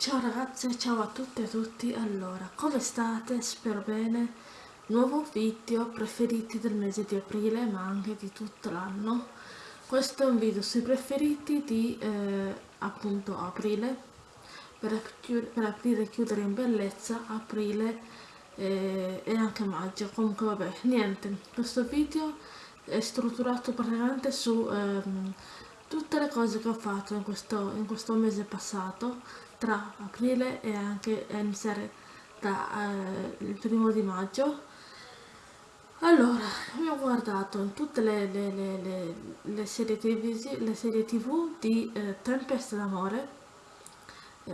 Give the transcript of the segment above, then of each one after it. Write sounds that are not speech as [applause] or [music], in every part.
Ciao ragazze, ciao a tutte e a tutti, allora, come state? Spero bene. Nuovo video preferiti del mese di aprile, ma anche di tutto l'anno. Questo è un video sui preferiti di eh, appunto aprile, per, per, aprire e chiudere in bellezza aprile eh, e anche maggio. Comunque vabbè, niente, questo video è strutturato praticamente su... Ehm, tutte le cose che ho fatto in questo, in questo mese passato tra aprile e anche a iniziare dal eh, primo di maggio. Allora abbiamo guardato tutte le, le, le, le serie, le serie tv di eh, Tempesta d'amore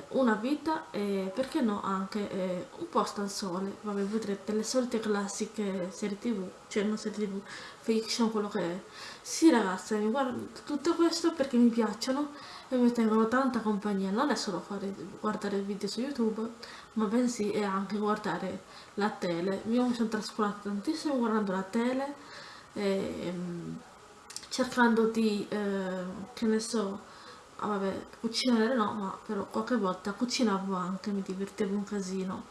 una vita e perché no anche eh, un posto al sole. Vabbè vedrete le solite classiche serie tv cioè non serie tv fiction quello che è. Sì ragazze mi guardo tutto questo perché mi piacciono e mi tengono tanta compagnia. Non è solo fare, guardare video su youtube ma bensì è anche guardare la tele. Io mi sono trascurata tantissimo guardando la tele e, ehm, cercando di eh, che ne so ah, vabbè, cucinare no, ma però qualche volta cucinavo anche, mi divertivo un casino.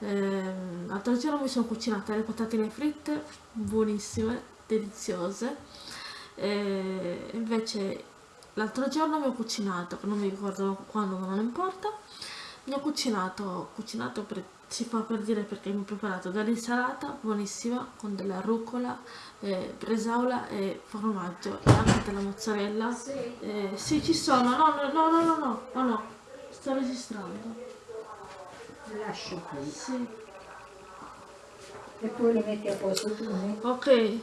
Eh, l'altro giorno mi sono cucinate le patatine fritte, buonissime, deliziose. Eh, invece l'altro giorno mi ho cucinato, non mi ricordo quando, ma non importa, mi ho cucinato, cucinato per si fa per dire perché mi ho preparato dell'insalata buonissima con della rucola, eh, bresaola e formaggio e anche della mozzarella. Sì. Eh, sì, ci sono, no, no, no, no, no, no, no, sto registrando. Lascio qui. Sì. E poi le metti a posto tu? Ok.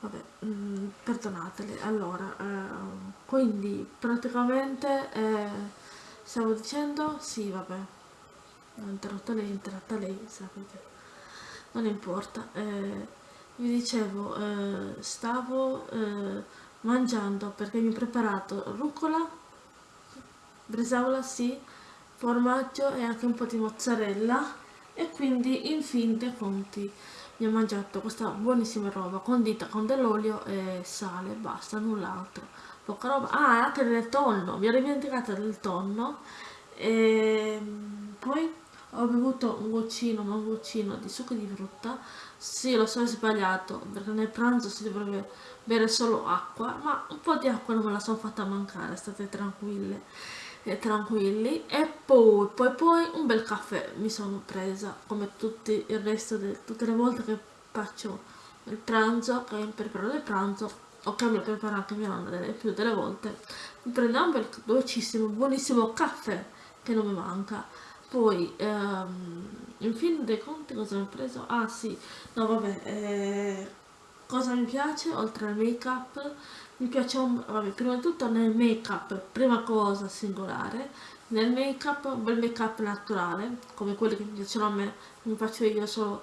Vabbè, mm, perdonatele. Allora, eh, quindi praticamente... Stavo dicendo? Sì, vabbè. Ho interrotto lei, interrotta lei, sapete. Non importa. Eh, vi dicevo, eh, stavo eh, mangiando perché mi ho preparato rucola, bresaola, sì, formaggio e anche un po' di mozzarella e quindi in fin dei conti mi ho mangiato questa buonissima roba condita con dell'olio e sale, basta, null'altro poca roba. Ah anche del tonno mi ero dimenticata del tonno. E ehm, poi ho bevuto un goccino ma un goccino di succo di frutta. Sì lo so è sbagliato perché nel pranzo si dovrebbe bere solo acqua ma un po' di acqua non me la sono fatta mancare state tranquille e tranquilli. E poi poi poi un bel caffè mi sono presa come tutti il resto di tutte le volte che faccio il pranzo che preparo il pranzo me lo prepara anche mia nonna delle più delle volte. Mi prendo un bel dolcissimo buonissimo caffè che non mi manca. Poi ehm, in fin dei conti cosa mi ho preso? ah sì. No vabbè eh, cosa mi piace oltre al make up mi piace un, vabbè prima di tutto nel make up prima cosa singolare. Nel make up un bel make up naturale come quelli che mi piacciono a me. Mi faccio io solo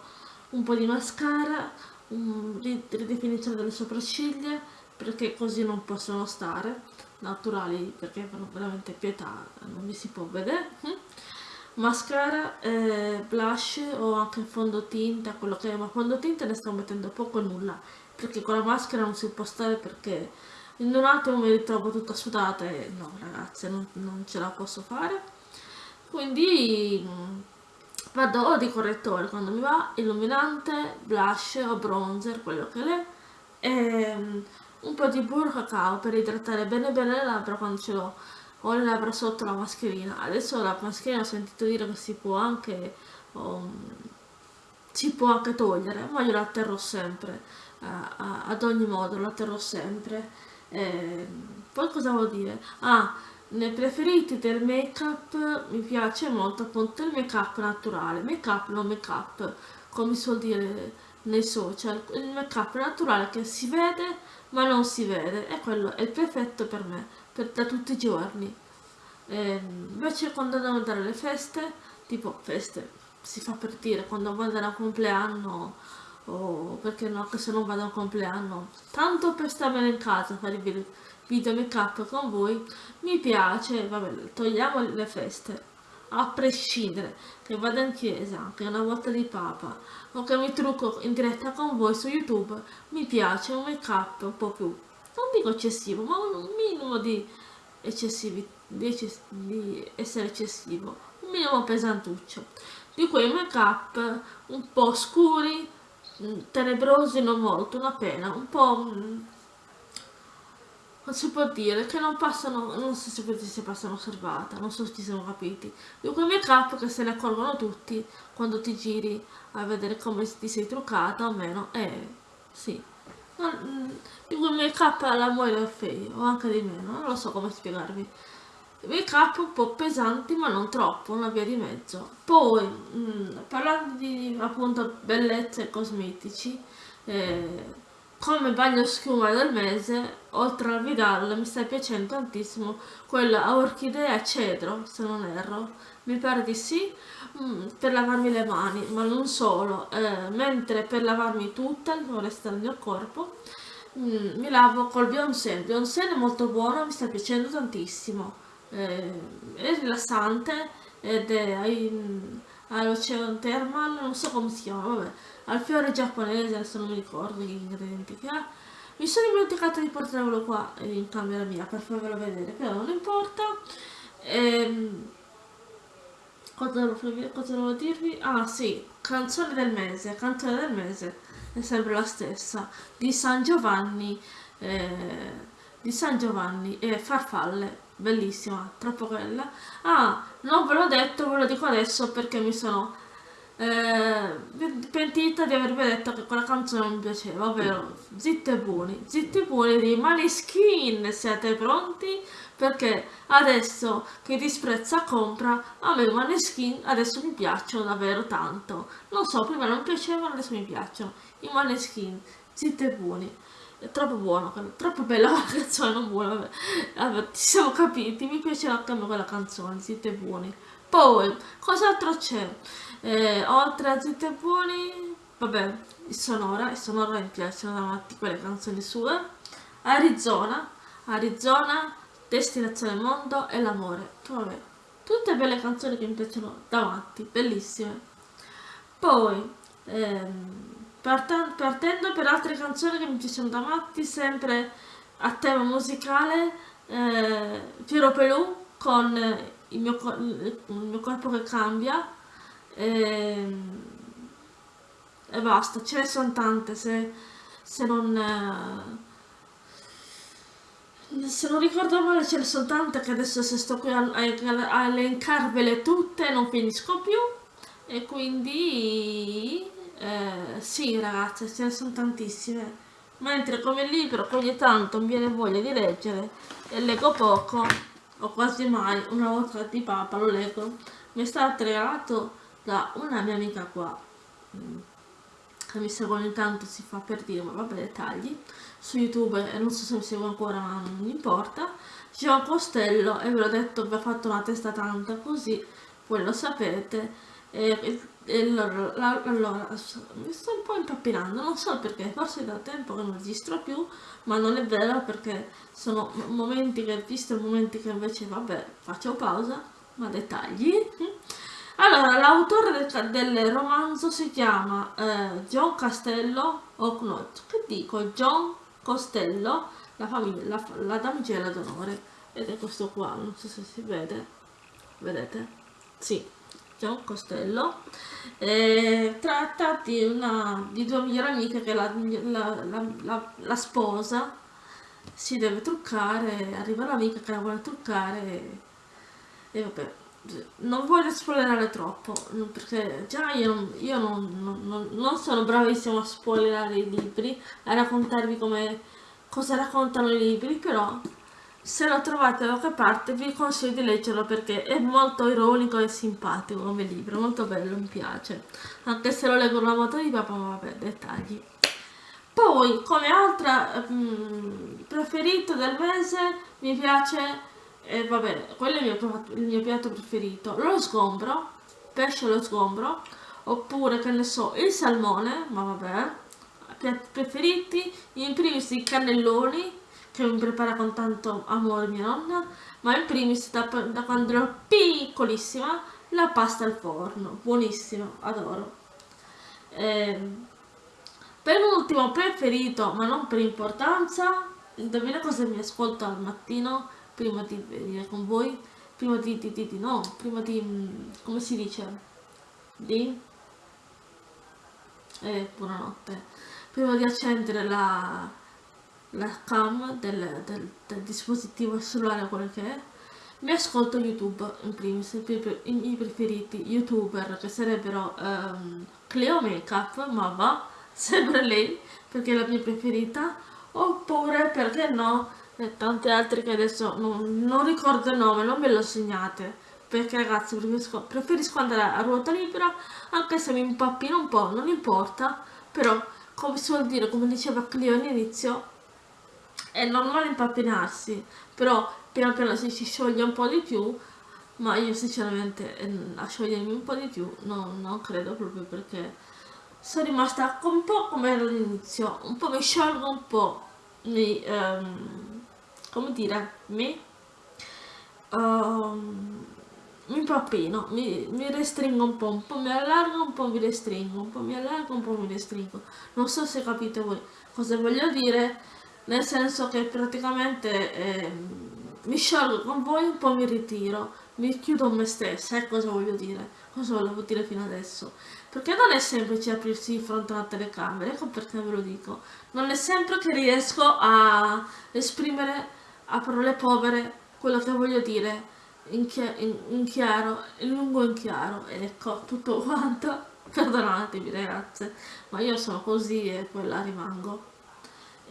un po' di mascara un, ridefinizione delle sopracciglia perché così non possono stare naturali perché fanno veramente pietà non mi si può vedere hm? mascara, eh, blush o anche fondotinta quello che è ma fondotinta ne sto mettendo poco o nulla perché con la maschera non si può stare perché in un attimo mi ritrovo tutta sudata e no ragazze non, non ce la posso fare quindi vado di correttore quando mi va illuminante, blush o bronzer, quello che è e ehm, un po' di burro cacao per idratare bene bene le labbra quando ce l'ho. Ho le labbra sotto la mascherina. Adesso la mascherina ho sentito dire che si può anche um, si può anche togliere ma io la terrò sempre uh, ad ogni modo la terrò sempre. E, poi cosa vuol dire? ah nei preferiti del make up mi piace molto appunto il make up naturale. Make up non make up come si suol dire nei social. Il make up naturale che si vede ma non si vede. E quello è il perfetto per me per, da tutti i giorni. E, ehm, invece quando devo andare alle feste tipo feste si fa per dire quando vado andare a compleanno o perché no che se non vado a compleanno tanto per starmene in casa fare i video make up con voi mi piace vabbè togliamo le feste a prescindere che vada in chiesa che una volta di papa o che mi trucco in diretta con voi su youtube mi piace un make up un po' più non dico eccessivo ma un minimo di eccessivi, di, eccess di essere eccessivo, un minimo pesantuccio, di quei make up un po' scuri, mm, tenebrosi non molto, una pena, un po' mm, non si può dire che non passano, non so se si passano osservata, non so se ci siamo capiti. Di quei make up che se ne accorgono tutti quando ti giri a vedere come ti sei truccata o meno, eh sì. Non, di quei make up alla Moira Fay o anche di meno, non lo so come spiegarvi. Make up un po' pesanti ma non troppo, una via di mezzo. Poi, mh, mm, parlando di appunto bellezza e cosmetici, eh, come bagno schiuma del mese, oltre al Vidal, mi sta piacendo tantissimo quella a orchidea cedro, se non erro. Mi pare di sì, mm, per lavarmi le mani, ma non solo. Eh, mentre per lavarmi tutta, il resto del mio corpo, mm, mi lavo col Beyoncé. Il Beyoncé è molto buono, mi sta piacendo tantissimo. Eh, è rilassante ed è all'Ocean Thermal, non so come si chiama, vabbè al fiore giapponese, adesso non mi ricordo gli ingredienti che ha. Mi sono dimenticato di portarvelo qua in camera mia per farvelo vedere, però non importa. Ehm, cosa, devo, cosa devo dirvi? Ah sì, canzone del mese, canzone del mese è sempre la stessa, di San Giovanni, eh, di San Giovanni e Farfalle, bellissima, troppo bella. Ah, non ve l'ho detto, ve lo dico adesso perché mi sono eh, pentita di avervi detto che quella canzone mi piaceva, ovvero Zitti e Buoni. Zitti e Buoni di Maneskin, siete pronti? Perché adesso che disprezza compra, a me Maneskin adesso mi piacciono davvero tanto. Non so, prima non piacevano, adesso mi piacciono. I Maneskin, Zitti e Buoni. Troppo buono, troppo bella la [laughs] canzone, non buona, vabbè. vabbè, ci siamo capiti, mi piace anche a me quella canzone, Zitti e Buoni. Poi, cos'altro c'è? Eh, oltre a Zitti e Buoni, vabbè, il Sonora, il Sonora mi piacciono davanti quelle canzoni sue. Arizona, Arizona, Destinazione Mondo e L'Amore. Vabbè, tutte belle canzoni che mi piacciono davanti, bellissime. Poi, ehm, partendo per altre canzoni che mi piacciono davanti, sempre a tema musicale, eh, Piero Pelù con il mio, il mio corpo che cambia, e, ehm, e basta, ce ne sono tante se, se non... Eh, se non ricordo male ce ne sono tante che adesso se sto qui a, a, a elencarvele tutte non finisco più. E quindi eh, sì ragazze ce ne sono tantissime. Mentre come libro ogni tanto mi viene voglia di leggere e leggo poco o quasi mai una volta di papa lo leggo. Mi è stato regalato da una mia amica qua mm, che mi segue ogni tanto si fa per dire ma vabbè dettagli su youtube e non so se mi segue ancora ma non importa. Un Costello e ve l'ho detto vi ho fatto una testa tanta così voi lo sapete e, e allora, allora, mi sto un po' impappinando non so perché forse da tempo che non registro più ma non è vero perché sono momenti che visto momenti che invece vabbè faccio pausa ma dettagli. Allora, l'autore del, del, romanzo si chiama eh, John Castello, o no, che dico, John Costello, la, famiglia, la, la damigella d'onore, ed è questo qua, non so se si vede, vedete? Sì, John Costello, eh, tratta di, una, di due migliori amiche che la, la, la, sposa si deve truccare, arriva l'amica che la vuole truccare e, e vabbè non voglio spoilerare troppo perché già io, io non, non, non, sono bravissimo a spoilerare i libri a raccontarvi come cosa raccontano i libri però se lo trovate da qualche parte vi consiglio di leggerlo perché è molto ironico e simpatico come libro molto bello mi piace anche se lo leggo una volta di papà ma vabbè dettagli poi come altra mh, mm, preferito del mese mi piace e va bene, quello è il mio, il mio piatto preferito. Lo sgombro, pesce allo sgombro, oppure che ne so, il salmone, ma vabbè, piatti preferiti, in primis i cannelloni, che mi prepara con tanto amore mia nonna, ma in primis da, da quando ero piccolissima, la pasta al forno, buonissimo, adoro. Eh, per ultimo preferito, ma non per importanza, indovina cosa mi ascolto al mattino? prima di venire con voi, prima di, di, di, di no, prima di, mm, come si dice, di, eh, buonanotte, prima di accendere la, la cam del, del, del dispositivo cellulare, quello che è, mi ascolto YouTube in primis, i miei preferiti youtuber che sarebbero um, Cleo Makeup, ma va, [laughs] sempre lei, perché è la mia preferita, oppure, perché no, e tante altre che adesso non, non ricordo il nome, non me lo segnate, perché ragazzi preferisco, preferisco andare a ruota libera, anche se mi impappino un po', non importa, però, come si vuol dire, come diceva Clio all'inizio, è normale impappinarsi, però piano piano si, si scioglie un po' di più, ma io sinceramente eh, a sciogliermi un po' di più no, non credo proprio perché sono rimasta un po' come ero all'inizio, un po' mi sciolgo un po', mi, um, come dire, mi, um, mi impappino, mi, mi restringo un po', un po' mi allargo, un po' mi restringo, un po' mi allargo, un po' mi restringo. Non so se capite voi cosa voglio dire, nel senso che praticamente eh, mi sciolgo con voi, un po' mi ritiro, mi chiudo me stessa, eh, cosa voglio dire, cosa volevo dire fino adesso. Perché non è semplice aprirsi di fronte a una telecamera, ecco perché ve lo dico. Non è sempre che riesco a esprimere a parole povere quello che voglio dire in, chi in, in chiaro, in lungo in chiaro, ecco, tutto quanto. [laughs] Perdonatemi ragazze, ma io sono così e poi la rimango.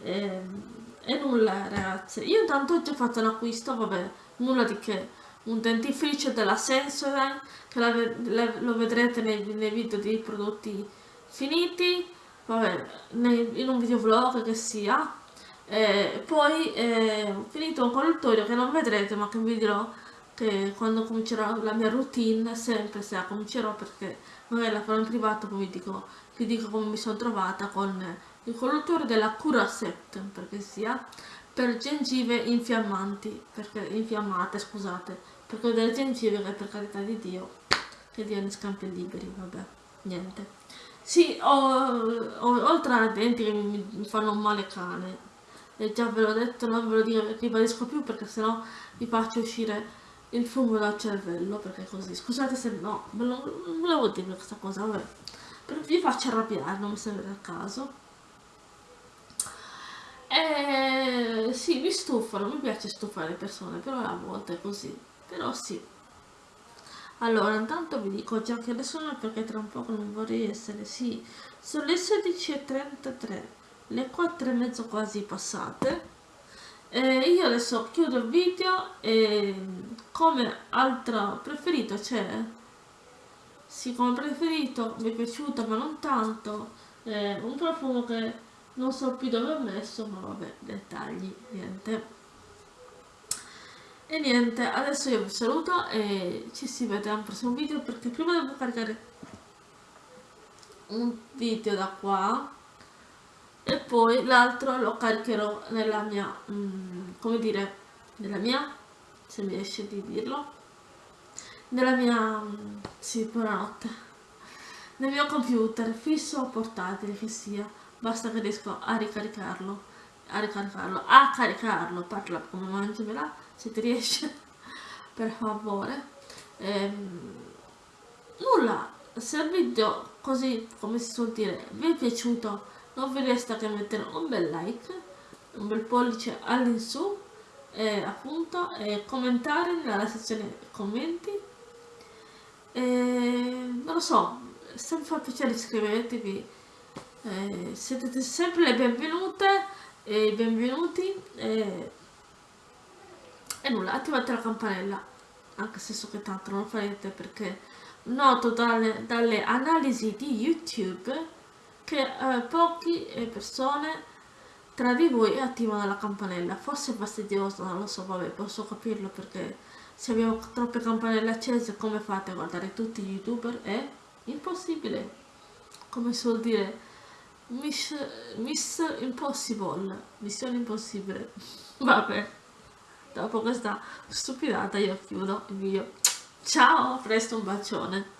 E, ehm, e nulla ragazze, io intanto ho già fatto un acquisto, vabbè, nulla di che, un dentifricio della Sensodyne, che la, la, lo vedrete nei, nei, video dei prodotti finiti, vabbè, nei, in un videovlog che sia, e poi eh, ho finito un colluttorio che non vedrete ma che vi dirò che quando comincerò la mia routine, sempre se la comincerò perché magari la farò in privato, poi vi dico, vi dico come mi sono trovata con il collutore della Curaset, perché sia, per gengive infiammanti, perché infiammate, scusate, perché delle gengive che per carità di Dio, che Dio ne scampi liberi, vabbè, niente. Sì, ho, ho, oltre ai denti che mi, mi, fanno male cane, e già ve l'ho detto, non ve lo dico, ribadisco più perché sennò vi faccio uscire il fumo dal cervello, perché così, scusate se no, non volevo dire questa cosa, vabbè, vi faccio arrabbiare, non mi sembra il caso. Eh, sì, mi stufano, mi piace stufare le persone, però a volte è così. Però sì. Allora, intanto vi dico già che adesso non perché tra un po' non vorrei essere, sì, sono le 16.33, le 4 e mezzo quasi passate. Eh, io adesso chiudo il video e come altro preferito c'è, sì, come preferito, mi è piaciuto ma non tanto, eh, un profumo che non so più dove ho messo ma vabbè dettagli niente. E niente adesso io vi saluto e ci si vede al prossimo video perché prima devo caricare un video da qua e poi l'altro lo caricherò nella mia mm, come dire nella mia se mi riesce di dirlo nella mia mm, sì buonanotte nel mio computer fisso o portatile che sia basta che riesco a ricaricarlo a ricaricarlo a caricarlo. Parla come mangiamela se ti riesce [laughs] per favore. Ehm, nulla se il video così come si suol dire vi è piaciuto non vi resta che mettere un bel like un bel pollice all'insù e appunto e commentare nella sezione commenti. E, non lo so se vi fa piacere iscrivetevi eh, siete sempre le benvenute e benvenuti e, e nulla attivate la campanella anche se so che tanto non farete perché noto dalle, dalle analisi di youtube che eh, poche persone tra di voi attivano la campanella. Forse è fastidioso non lo so vabbè posso capirlo perché se abbiamo troppe campanelle accese come fate a guardare tutti gli youtuber? È impossibile. Come si vuol dire Miss, Miss Impossible, missione impossibile. [laughs] Vabbè, dopo questa stupidata io chiudo il video. Ciao, presto un bacione.